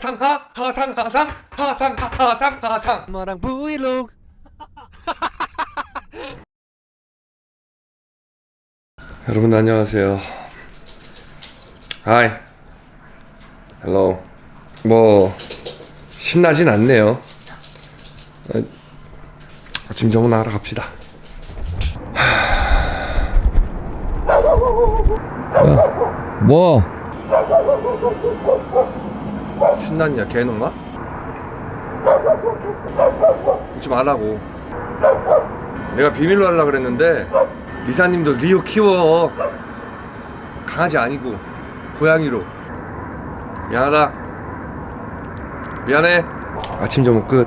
상하 하상 하상 하상 하상 하상. 엄마랑 브이로그. 여러분 안녕하세요. 하이 헬로 뭐 신나진 않네요. 어, 아침 정원하러 갑시다. 뭐? 신났냐 개놈아? 잊지 말라고. 내가 비밀로 하려고 그랬는데 리사님도 리오 키워. 강아지 아니고 고양이로. 미안하다. 미안해. 아침 점심 끝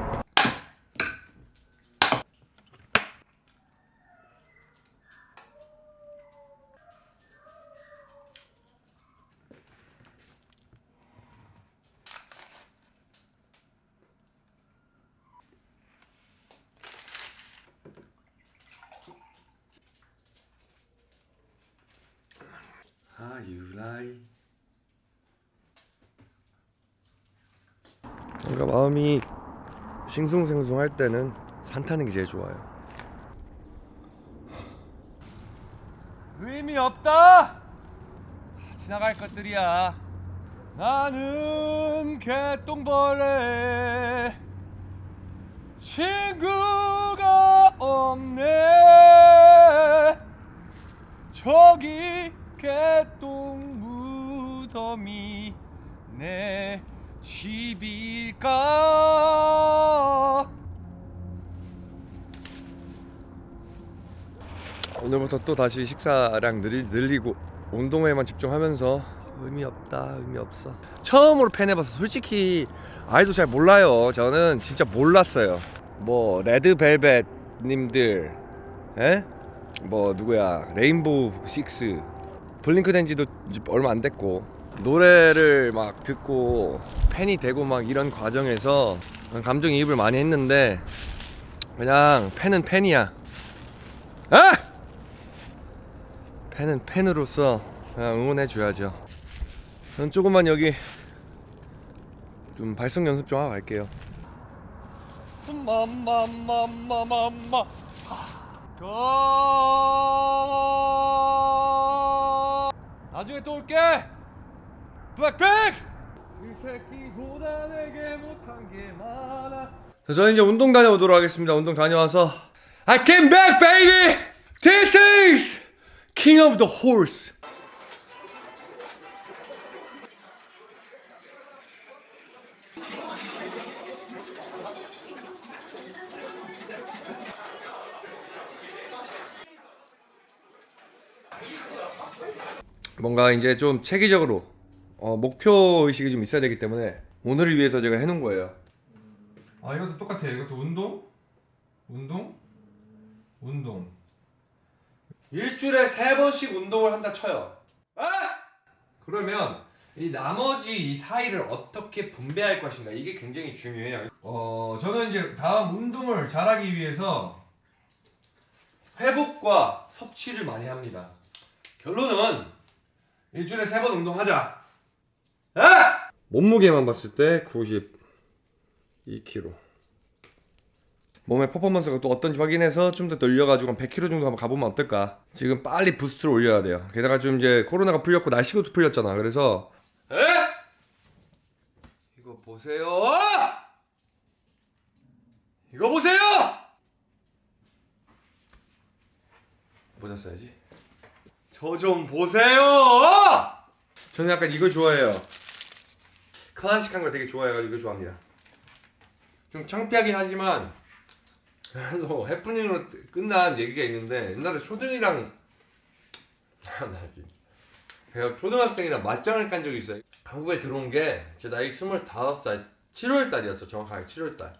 아유라이 뭔가 마음이 싱숭생숭 할 때는 산 타는 게 제일 좋아요. 의미 없다! 지나갈 것들이야. 나는 개똥벌레. 친구가 없네. 저기 개똥 무덤이 내 집일까? 오늘부터 또 다시 식사량 늘리, 늘리고 운동에만 집중하면서 의미 없다 의미 없어. 처음으로 팬 해봐서 솔직히 아이도 잘 몰라요. 저는 진짜 몰랐어요. 뭐 레드벨벳 님들 에? 뭐 누구야? 레인보우 식스. 블링크 이제 얼마 안 됐고 노래를 막 듣고 팬이 되고 막 이런 과정에서 감정이입을 많이 했는데 그냥 팬은 팬이야. 아! 팬은 팬으로서 응원해 줘야죠. 저는 조금만 여기 좀 발성 연습 좀 하고 갈게요. 가 나중에 또 올게 자, 저는 이제 운동 다녀오도록 하겠습니다. 운동 다녀와서. I came back baby! This is King of the Horse. 뭔가 이제 좀 체계적으로 어, 목표 의식이 좀 있어야 되기 때문에 오늘을 위해서 제가 해놓은 거예요. 아 이것도 똑같아요. 이것도 운동, 운동, 운동. 일주일에 세 번씩 운동을 한다 쳐요. 아! 그러면 이 나머지 이 사이를 어떻게 분배할 것인가 이게 굉장히 중요해요. 어 저는 이제 다음 운동을 잘하기 위해서 회복과 섭취를 많이 합니다. 결론은 일주일에 세 번 운동하자. 아! 몸무게만 봤을 때 92kg. 몸의 퍼포먼스가 또 어떤지 확인해서 좀 더 늘려가지고 한 100kg 정도 한번 가보면 어떨까? 지금 빨리 부스트를 올려야 돼요. 게다가 좀 이제 코로나가 풀렸고 날씨가 또 풀렸잖아. 그래서 에? 이거 보세요. 이거 보세요. 모자 써야지. 저 좀 보세요! 저는 약간 이거 좋아해요. 클래식한 걸 되게 좋아해가지고 좋아합니다. 좀 창피하긴 하지만 그래도 해프닝으로 끝난 얘기가 있는데 옛날에 초등이랑 나지 제가 초등학생이랑 맞짱을 깐 적이 있어요. 한국에 들어온 게 제 나이 25살 7월 달이었어 정확하게 7월 달.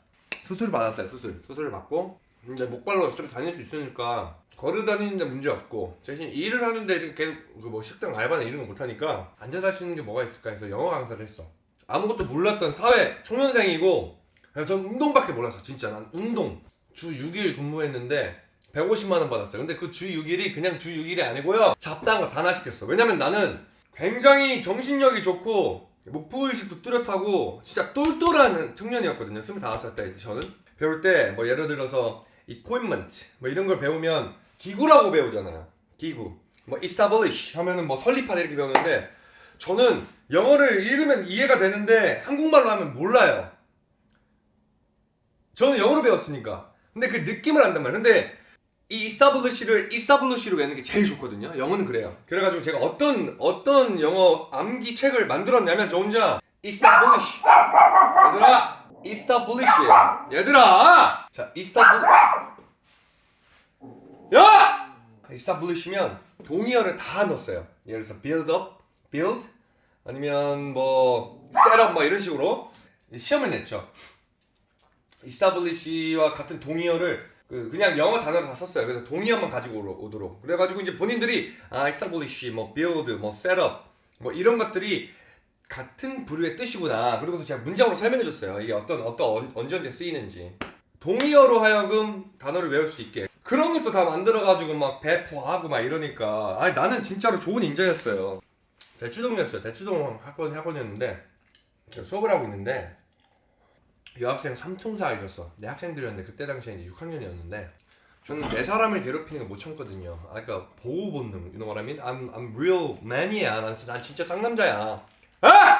수술 받았어요 수술. 수술을 받고 이제 목발로 어차피 다닐 수 있으니까 걸어 다니는데 문제 없고 대신 일을 하는데 계속 그뭐 식당 알바나 이런 거 못하니까 앉아서 할 수 있는 게 뭐가 있을까 해서 영어 강사를 했어 아무것도 몰랐던 사회 초년생이고 그래서 전 운동밖에 몰랐어 진짜. 난 운동. 주 6일 근무했는데 150만원 받았어요. 근데 그 주 6일이 그냥 주 6일이 아니고요. 잡다한 거 다 나 시켰어. 왜냐면 나는 굉장히 정신력이 좋고 목표의식도 뚜렷하고 진짜 똘똘한 청년이었거든요. 25살 때 저는. 배울 때 뭐 예를 들어서 equipment 뭐 이런 걸 배우면 기구라고 배우잖아요. 기구. 뭐 establish 하면은 뭐 설립하다 이렇게 배우는데 저는 영어를 읽으면 이해가 되는데 한국말로 하면 몰라요 저는 영어로 배웠으니까 근데 그 느낌을 안단 말이에요 근데 이 establish를 establish로 외우는 게 제일 좋거든요. 영어는 그래요. 그래가지고 제가 어떤 어떤 영어 암기 책을 만들었냐면 저 혼자 establish 얘들아 establish예요. 얘들아 자 establish 야 establish면 동의어를 다 넣었어요. 예를 들어서 build up, build 아니면 뭐 set up 뭐 이런 식으로 시험을 냈죠. establish와 같은 동의어를 그 그냥 영어 단어로 다 썼어요. 그래서 동의어만 가지고 오도록. 그래가지고 이제 본인들이 아 establish, 뭐 build, 뭐 setup 뭐 이런 것들이 같은 부류의 뜻이구나. 그리고서 제가 문장으로 설명해 줬어요. 이게 어떤 어떤 언- 언제 언제 쓰이는지. 동의어로 하여금 단어를 외울 수 있게. 그런 것도 다 만들어가지고 막 배포하고 막 이러니까 아니 나는 진짜로 좋은 인재였어요. 대추동이었어요. 대추동 학원 학원이었는데 수업을 하고 있는데 여학생 삼총사 알렸어. 내 학생들이었는데 그때 당시에 이제 6학년이었는데 저는 내 사람을 괴롭히는 거 못 참거든요. 아, 그러니까 보호 본능. You know what I mean? I'm I'm real man이야. 난, 난 진짜 쌍남자야. 아!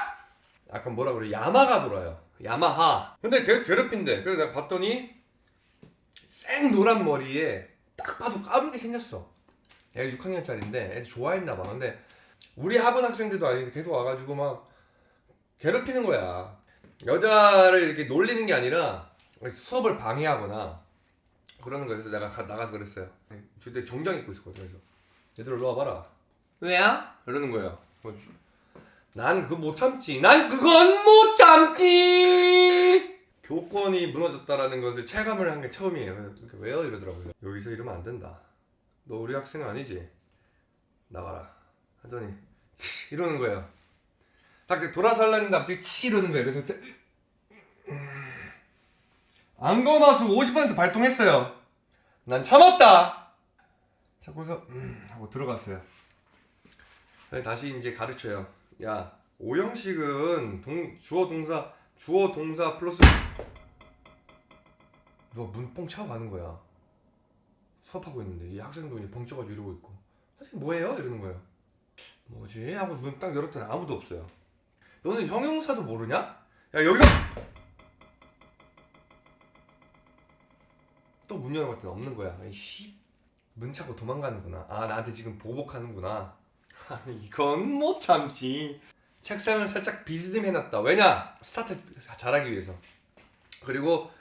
약간 뭐라 그래? 야마가 돌아요. 야마하. 근데 걔 괴롭힌대. 그래서 내가 봤더니 생 노란 머리에 딱 봐도 까맣게 생겼어. 얘가 6학년짜리인데 애들 좋아했나 봐. 근데 우리 학원 학생들도 아닌데 계속 와가지고 막 괴롭히는 거야. 여자를 이렇게 놀리는 게 아니라 수업을 방해하거나 그러는 거예요. 그래서 내가 가- 나가서 그랬어요. 그때 정장 입고 있었거든. 그래서 얘들 일로 와봐라. 왜야? 이러는 거예요. 뭐, 난 그거 못 참지. 난 그건 못 참지. 교권이 무너졌다라는 것을 체감을 한 게 처음이에요. 그래서 이렇게 왜요? 이러더라고요. 여기서 이러면 안 된다. 너 우리 학생 아니지? 나가라. 하더니 이러는 거예요. 딱 돌아서 하려는데 갑자기 치 이러는 거예요. 그래서 그때 안검하수 50% 발동했어요. 난 참았다. 자고서 음 하고 들어갔어요. 다시 이제 가르쳐요. 야 오형식은 동, 주어 동사 주어 동사 플러스 누가 문뽕 차고 가는 거야. 수업하고 있는데 이 학생도 이제 벙 쳐가지고 이러고 있고 선생님 뭐예요? 이러는 거예요. 뭐지? 하고 문 딱 열었더니 아무도 없어요. 너는 형용사도 모르냐? 야 여기서 또 문 열어봤더니 없는 거야. 이씨 문 차고 도망가는구나. 아 나한테 지금 보복하는구나. 아니 이건 못 참지. 책상을 살짝 비스듬 해놨다. 왜냐? 스타트 잘하기 위해서. 그리고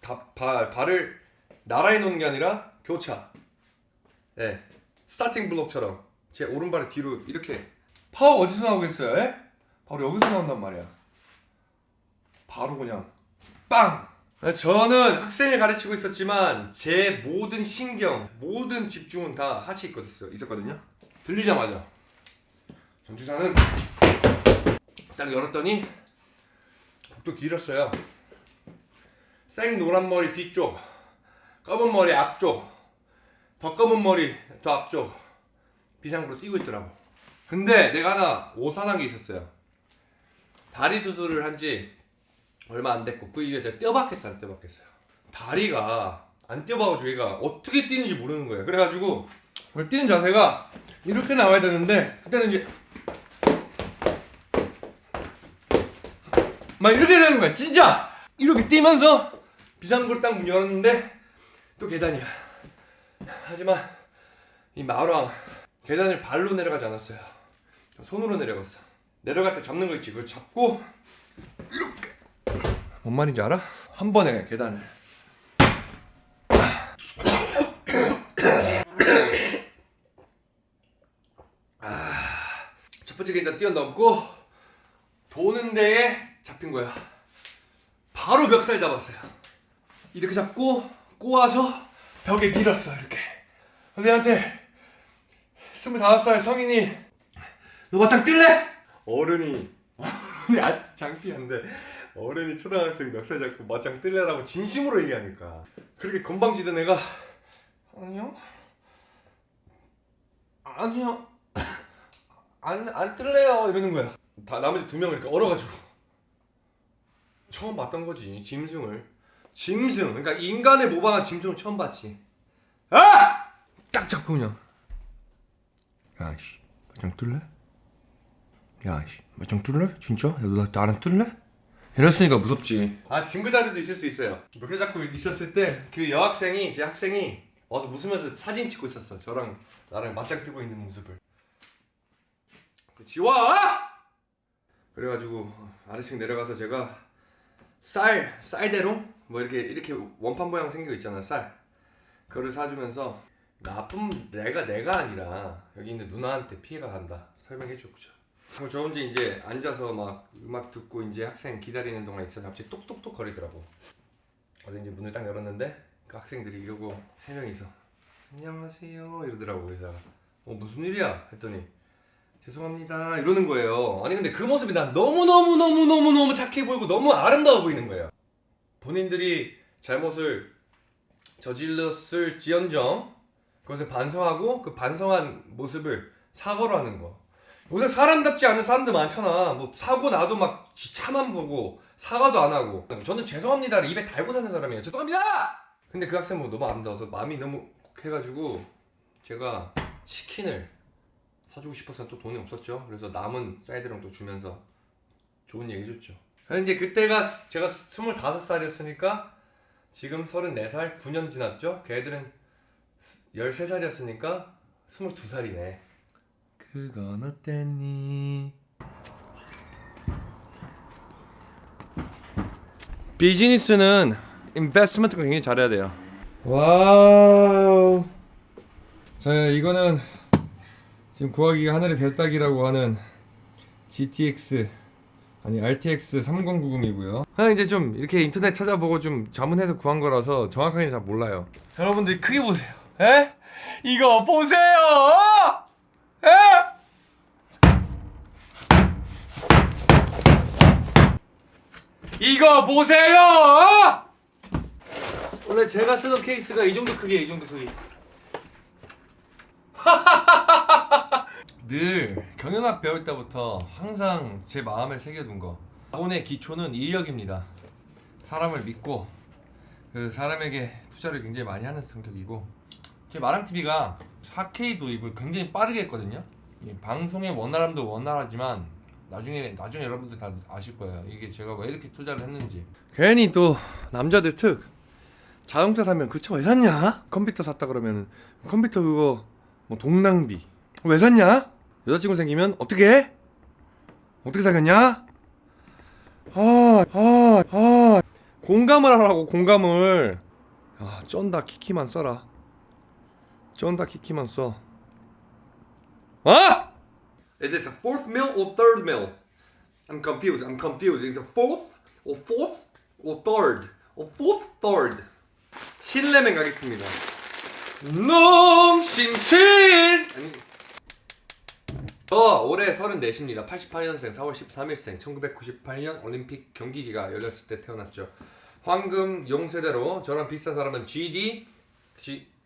다, 발, 발을 나란히 놓는 게 아니라 교차. 네. 스타팅 블록처럼 제 오른발을 뒤로 이렇게 파워 어디서 나오겠어요? 에? 바로 여기서 나온단 말이야. 바로 그냥 빵! 저는 학생을 가르치고 있었지만 제 모든 신경, 모든 집중은 다 하치에 있었- 있었거든요. 들리자마자 전주사는 딱 열었더니 복도 길었어요. 생 노란 머리 뒤쪽, 검은 머리 앞쪽, 더 검은 머리 더 앞쪽 비상구로 뛰고 있더라고. 근데 내가 하나 오산한 게 있었어요. 다리 수술을 한 지 얼마 안 됐고 그 이후에 제가 떼어박혔어요 안 떼어박혔어요 다리가 안 떼어박아가지고 얘가 어떻게 뛰는지 모르는 거예요 그래가지고 뛰는 자세가 이렇게 나와야 되는데 그때는 이제 막 이렇게 되는 거야 진짜 이렇게 뛰면서 비상구를 딱 문 열었는데 또 계단이야 하지만 이 마루왕 계단을 발로 내려가지 않았어요. 손으로 내려갔어. 내려갈 때 잡는 거 있지? 그걸 잡고 이렇게. 뭔 말인지 알아? 한 번에 계단을. 아, 첫 번째 계단 뛰어넘고 도는 데에 잡힌 거야. 바로 멱살 잡았어요. 이렇게 잡고 꼬아서 벽에 밀었어 이렇게. 선생님한테 25살 성인이. 너 맞짱 뜰래? 어른이. 어른이 아주 장피한데. 어른이 초등학생 멱살 잡고 맞짱 뜰래라고 진심으로 얘기하니까. 그렇게 건방지던 애가 아니요. 아니요. 안, 안 뜰래요. 이러는 거야. 다 나머지 두 명을 이렇게 얼어가지고. 처음 봤던 거지 짐승을. 짐승. 그러니까 인간을 모방한 짐승을 처음 봤지. 아! 딱 잡고 그냥 야씨 맞짱 뜰래? 야씨 맞짱 뜰래? 진짜? 야 너 나랑 뜰래? 이랬으니까 무섭지 아 친구 자리도 있을 수 있어요 몇개 잡고 있었을 때 그 여학생이 제 학생이 와서 웃으면서 사진 찍고 있었어 저랑 나랑 맞짱 뜨고 있는 모습을 지워! 그래가지고 아래층 내려가서 제가 쌀 쌀대롱 뭐 이렇게 이렇게 원판 모양 생겨 있잖아 쌀 그거를 사주면서 나쁜 내가 내가 아니라 여기 있는 누나한테 피해가 간다 설명해 줬죠. 그럼 저 혼자 이제 앉아서 막 음악 듣고 이제 학생 기다리는 동안 있어 갑자기 똑똑똑 거리더라고. 어제 이제 문을 딱 열었는데 그 학생들이 이러고 세 명이서 안녕하세요 이러더라고 그래서 어 무슨 일이야 했더니 죄송합니다 이러는 거예요. 아니 근데 그 모습이 난 너무 너무 너무 너무 너무 착해 보이고 너무 아름다워 보이는 거예요. 본인들이 잘못을 저질렀을 지연정 그것을 반성하고 그 반성한 모습을 사과로 하는 거. 요새 사람답지 않은 사람들 많잖아. 뭐 사고 나도 막 지- 차만 보고 사과도 안 하고. 저는 죄송합니다를 입에 달고 사는 사람이에요. 죄송합니다. 근데 그 학생 뭐 너무 아름다워서 마음이 너무 해가지고 제가 치킨을 사주고 싶어서 또 돈이 없었죠. 그래서 남은 쌀들랑 또 주면서 좋은 얘기 해줬죠. 근데 그때가 제가 25살이었으니까 지금 34살 9년 지났죠? 걔들은 13살이었으니까 22살이네 그건 어땠니? 비즈니스는 investment가 굉장히 잘해야 돼요 wow 자 이거는 지금 구하기가 하늘의 별따기라고 하는 GTX 아니 RTX 3090이고요. 아 이제 좀 이렇게 인터넷 찾아보고 좀 자문해서 구한 거라서 정확하게 잘 몰라요. 여러분들 크게 보세요. 에? 이거 보세요. 에? 이거 보세요. 원래 제가 쓰던 케이스가 이 정도 크기예요. 이 정도 크기. 늘 경영학 배울 때부터 항상 제 마음에 새겨둔 거 자본의 기초는 인력입니다 사람을 믿고 그 사람에게 투자를 굉장히 많이 하는 성격이고 제 마랑TV가 4K 도입을 굉장히 빠르게 했거든요 이 방송의 원활함도 원활하지만 나중에 나중에 여러분들 다 아실 거예요 이게 제가 왜 이렇게 투자를 했는지 괜히 또 남자들 특 자동차 사면 그차 왜 샀냐? 컴퓨터 샀다 그러면 컴퓨터 그거 뭐 동낭비 왜 샀냐? 여자친구 생기면 어떻게 해? 어떻게 사귀었냐? 아, 아, 아. 공감을 하라고 공감을. 아, 쩐다 키키만 써라. 쩐다 키키만 써. 아! Is this a fourth meal or third meal? I'm confused. I'm confused. Is it fourth or fourth or third or fourth third? 신라면 가겠습니다. 농심신 아니 저 올해 34입니다. 88년생 4월 13일생 1998년 올림픽 경기기가 열렸을 때 태어났죠. 황금 용세대로 저랑 비슷한 사람은 GD G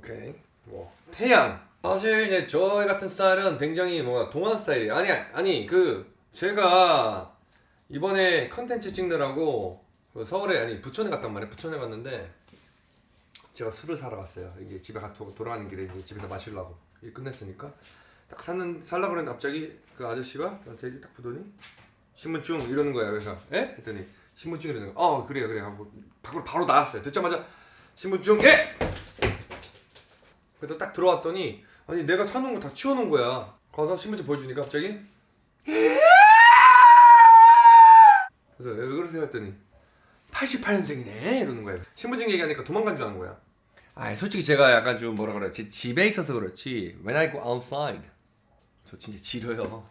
오케이. 뭐 태양. 사실 이제 저 같은 스타일은 굉장히 뭔가 동안 스타일이에요 아니 아니 그 제가 이번에 컨텐츠 찍느라고 그 서울에 아니 부천에 갔단 말이에요. 부천에 갔는데 제가 술을 사러 갔어요. 이게 집에 가 도- 돌아가는 길에 이제 집에서 마시려고. 일 끝냈으니까. 딱 사는 살라고 그랬는데 갑자기 그 아저씨가 저한테 딱 보더니 신분증 이러는 거예요 그래서 에? 했더니 신분증 이러는 거 어 그래요 그래요. 하고 밖으로 바로 나왔어요. 듣자마자 신분증 예! 그래서 딱 들어왔더니 아니 내가 사놓은 거 다 치워놓은 거야. 가서 신분증 보여주니까 갑자기 그래서 왜 그러세요? 했더니 88년생이네? 이러는 거예요. 신분증 얘기하니까 도망간 줄 아는 거야. 아 솔직히 제가 약간 좀 뭐라 그래 지- 집에 있어서 그렇지 When I go outside. 저 진짜 지려요.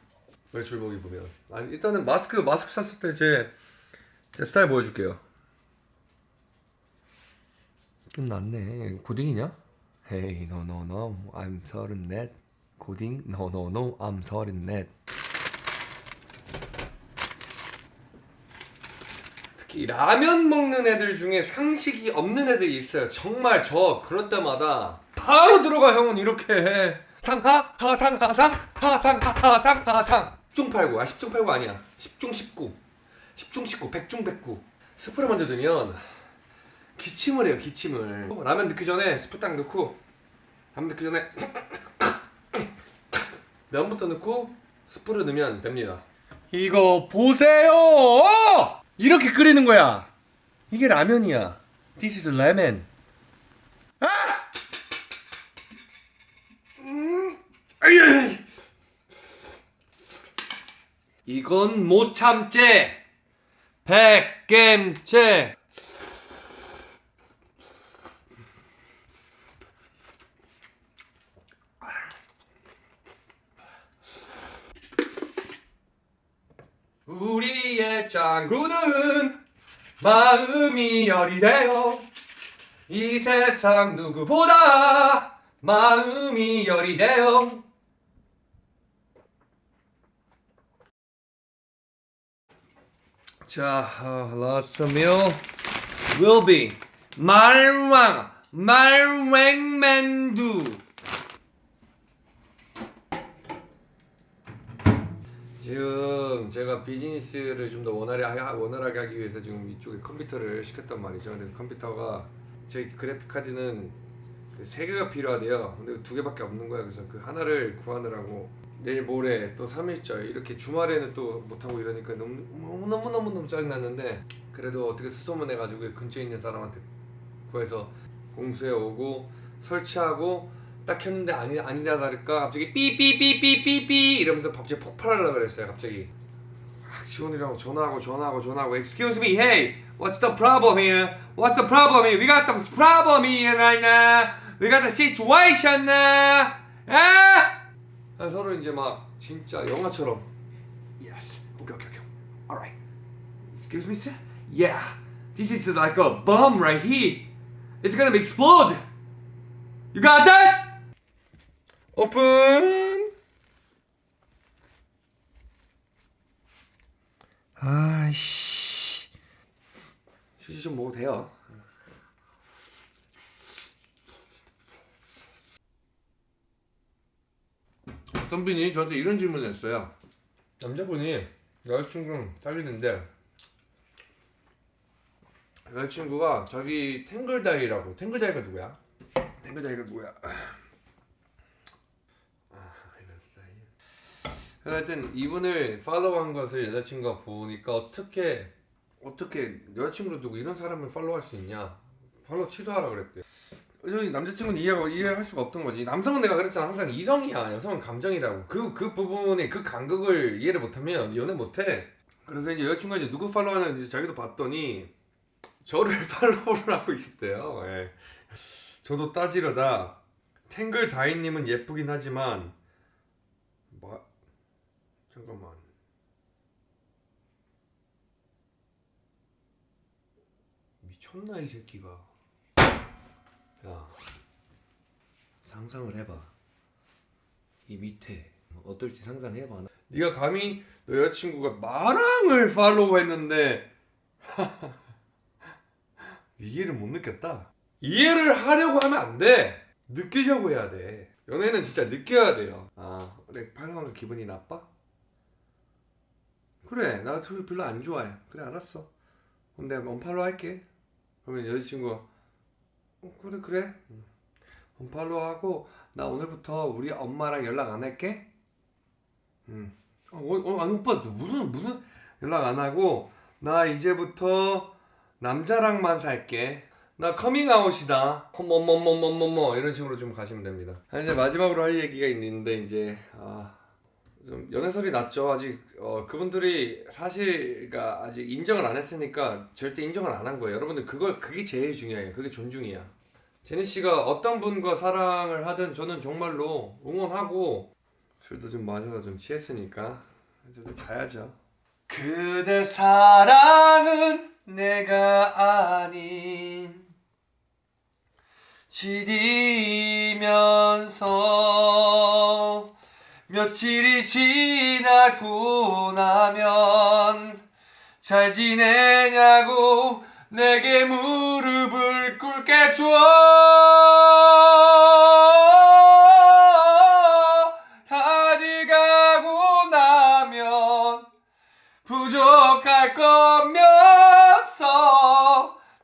외출복 입으면. 아니 일단은 마스크 마스크 샀을 때 제 제 스타일 보여줄게요. 끝났네. 고딩이냐? Hey no no no I'm 서른넷 고딩 no no no I'm 서른넷 특히 라면 먹는 애들 중에 상식이 없는 애들이 있어요. 정말 저 그럴 때마다 바로 들어가 형은 이렇게 해. 상하 하상 하상 하상 하상 하상. 10중 8구. 아 10중 8구 아니야. 10중 19 10중 19 100중 109 스프를 먼저 넣으면 기침을 해요 기침을. 라면 넣기 전에 스프 딱 넣고 라면 넣기 전에 면부터 넣고 스프를 넣으면 됩니다. 이거 보세요! 이렇게 끓이는 거야. 이게 라면이야. This is ramen 아! 이건 못 참제. 백겜제 우리의 짱구는 마음이 여리대요 이 세상 누구보다 마음이 여리대요 자, uh, last meal will be 말왕 말웽맨두 지금 제가 비즈니스를 좀 더 원활하게, 하- 원활하게 하기 위해서 지금 이쪽에 컴퓨터를 시켰단 말이죠. 근데 그 컴퓨터가 제 그래픽 카드는 그세 개가 필요하대요. 근데 두 개밖에 없는 거야. 그래서 그 하나를 구하느라고 내일 모레 또 3일절 이렇게 주말에는 또 못하고 이러니까 너무 너무 너무 너무 너무 짜증 났는데 그래도 어떻게 수소문 해가지고 근처에 있는 사람한테 구해서 공수해 오고 설치하고 딱 켰는데 아니 아니다 다를까 갑자기 삐삐삐삐삐삐 이러면서 갑자기 폭발하려고 그랬어요 갑자기 막 지원이랑 전화하고 전화하고 전화하고 Excuse me, hey, what's the problem here? What's the problem here? We got the problem here right now. We got the situation now. 아! 아, 서로 이제 막 진짜 영화처럼 Yes, okay, okay, okay. Alright. Excuse me, sir? Yeah, this is like a bomb right here. It's gonna explode. You got that? 오픈. 아이씨. 휴지 좀 먹어도 돼요. 선빈이 저한테 이런 질문을 했어요. 남자분이 여자친구랑 사귀는데 여자친구가 자기 탱글다이라고 탱글다이가 누구야? 탱글다이가 누구야? 아 이런 스타일. 하여튼 이분을 팔로우한 것을 여자친구가 보니까 어떻게 어떻게 여자친구를 두고 이런 사람을 팔로우할 수 있냐? 팔로우 취소하라 그랬대. 남자친구는 이해가 이해할 수가 없던 거지. 남성은 내가 그랬잖아. 항상 이성이야. 여성은 감정이라고. 그 그 부분에 그 간극을 이해를 못하면 연애 못해. 그래서 이제 여자친구가 이제 누구 팔로우하는 이제 자기도 봤더니 저를 팔로우를 하고 있었대요. 예. 저도 따지려다 탱글 다이님은 예쁘긴 하지만 뭐 잠깐만. 미쳤나 이 새끼가. 야 상상을 해봐. 이 밑에 어떨지 상상해봐. 네가 감히 너 여자친구가 마랑을 팔로우했는데 이해를 못 느꼈다. 이해를 하려고 하면 안 돼. 느끼려고 해야 돼. 연애는 진짜 느껴야 돼요. 아, 내 팔로우한 거 기분이 나빠? 그래, 나 둘이 별로 안 좋아해. 그래, 알았어. 그럼 내가 언팔로우 할게. 그러면 여자친구가 어, 그래, 그래. 응. unfollow 하고 나 오늘부터 우리 엄마랑 연락 안 할게. 응. 어, 어, 아니 오빠 너 무슨 무슨 연락 안 하고 나 이제부터 남자랑만 살게. 나 커밍아웃이다. 뭐뭐뭐뭐뭐뭐 이런 식으로 좀 가시면 됩니다. 아, 이제 마지막으로 할 얘기가 있는데 이제 아, 좀 연애설이 났죠. 아직 어, 그분들이 사실가 아직 인정을 안 했으니까 절대 인정을 안 한 거예요. 여러분들 그걸 그게 제일 중요해요. 그게 존중이야. 제니 씨가 어떤 분과 사랑을 하든 저는 정말로 응원하고 술도 좀 마셔서 좀 취했으니까 이제 좀 자야죠. 그대 사랑은 내가 아닌 잘 지내냐고 내게 무릎을 꿇겠죠 다들 가고 나면 부족할 거면서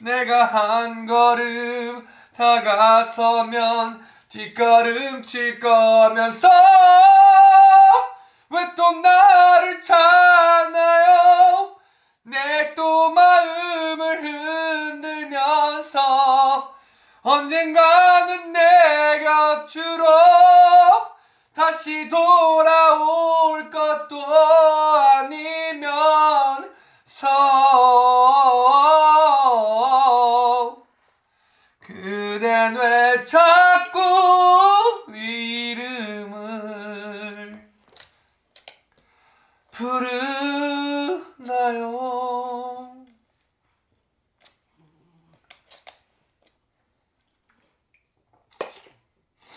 내가 한 걸음 다가서면 뒷걸음 칠 거면서 왜 또 나를 찾나요? 내 또 마음을 흔들면서 언젠가는 내 곁으로 다시 것도